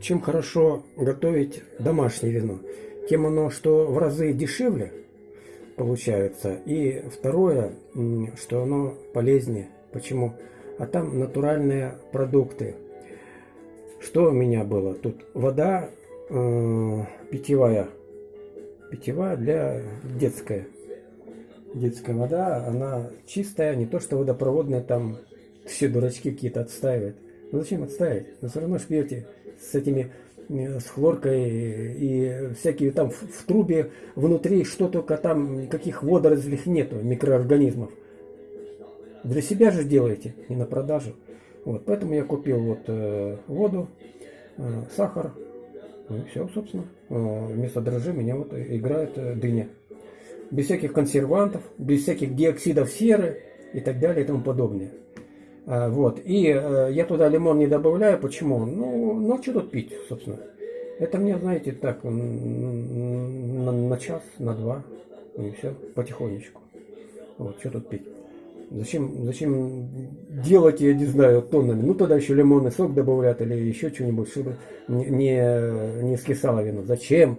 чем хорошо готовить домашнее вино? Тем оно, что в разы дешевле получается. И второе, что оно полезнее. Почему? А там натуральные продукты. Что у меня было? Тут вода э, питьевая. Питьевая для детская. Детская вода, она чистая, не то что водопроводная, там все дурачки какие-то отстаивают. Ну зачем отставить? Вы все равно ж пьете с этими э, с хлоркой и всякие там в, в трубе внутри что только там никаких водорослей нету, микроорганизмов. Для себя же делаете, не на продажу. Вот, поэтому я купил вот э, воду, э, сахар, ну все, собственно. Э, вместо дрожжи меня вот играет э, дыня. Без всяких консервантов, без всяких диоксидов серы и так далее и тому подобное. А, вот. И э, я туда лимон не добавляю. Почему? Ну, ну что тут пить, собственно? Это мне, знаете, так, на, на час, на два. И все, потихонечку. Вот, что тут пить? Зачем, зачем делать, я не знаю, тоннами? Ну, тогда еще лимонный сок добавлять или еще что-нибудь, чтобы не, не скисало вино. Зачем?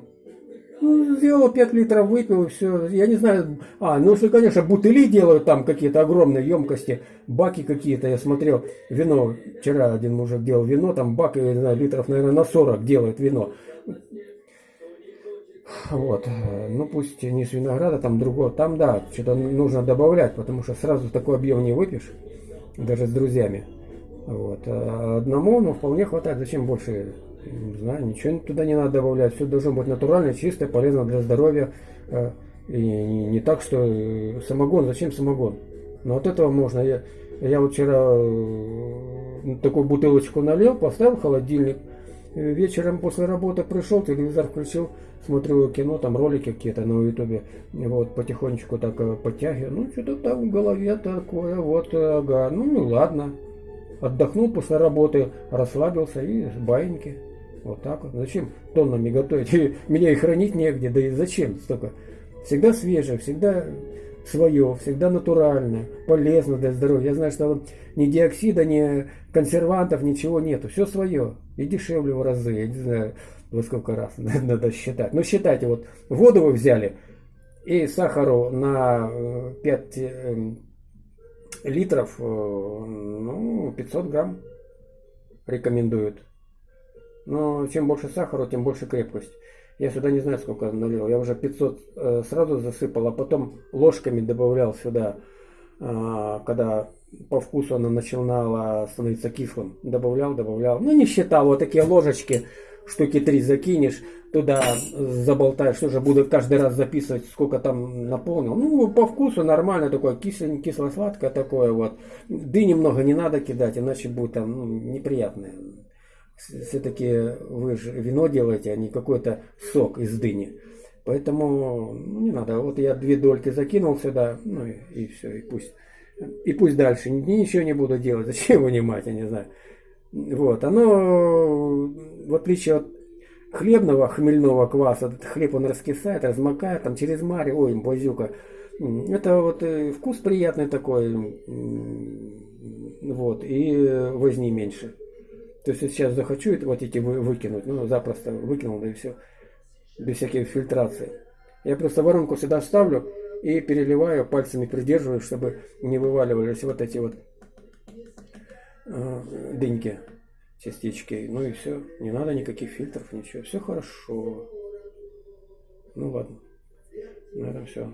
Ну, сделал 5 литров, выпил, и все. Я не знаю. А, ну, что, конечно, бутыли делают там какие-то огромные емкости, баки какие-то. Я смотрел вино. Вчера один мужик делал вино, там бак, я не знаю, литров, наверное, на 40 делает вино. Вот. Ну, пусть не с винограда, там другого. Там, да, что-то нужно добавлять, потому что сразу такой объем не выпьешь, даже с друзьями. Вот. А одному, ну, вполне хватает. Зачем больше не знаю, ничего туда не надо добавлять. Все должно быть натурально, чистое, полезно для здоровья. Э, и не так, что э, самогон, зачем самогон? Но от этого можно. Я, я вчера э, такую бутылочку налил, поставил в холодильник. Вечером после работы пришел, телевизор включил, смотрю кино, там ролики какие-то на ютубе. Вот, потихонечку так подтягиваю. Ну, что-то там в голове такое, вот, ага. Ну, ну ладно. Отдохнул после работы, расслабился и с баиньки. Вот так вот. Зачем тоннами готовить? Меня и хранить негде, да и зачем столько? Всегда свежее, всегда свое, всегда натуральное, полезно для здоровья. Я знаю, что ни диоксида, ни консервантов, ничего нету. Все свое. И дешевле в разы. Я не знаю, во сколько раз надо считать. Но считайте, вот воду вы взяли и сахару на 5 э, эм, литров, э, ну, 500 грамм рекомендуют. Но чем больше сахара, тем больше крепкость. Я сюда не знаю, сколько налил. Я уже 500 э, сразу засыпал, а потом ложками добавлял сюда, э, когда по вкусу она начинала становиться кислым. Добавлял, добавлял. Ну, не считал. Вот такие ложечки, штуки три закинешь, туда заболтаешь. Тоже буду каждый раз записывать, сколько там наполнил. Ну, по вкусу нормально такое, кисло, кисло-сладкое такое вот. Ды немного не надо кидать, иначе будет там ну, неприятное все-таки вы же вино делаете, а не какой-то сок из дыни. Поэтому ну, не надо. Вот я две дольки закинул сюда, ну и, и все, и пусть. И пусть дальше. Ничего не буду делать. Зачем вынимать, я не знаю. Вот. Оно, в отличие от хлебного хмельного кваса, этот хлеб он раскисает, размокает там через маре, ой, базюка. Это вот э, вкус приятный такой, вот, и возни меньше. То есть сейчас захочу вот эти выкинуть, ну запросто выкинул, да и все. Без всякой фильтрации. Я просто воронку сюда ставлю и переливаю, пальцами придерживаю, чтобы не вываливались вот эти вот э, дыньки, частички. Ну и все. Не надо никаких фильтров, ничего. Все хорошо. Ну ладно. На этом все.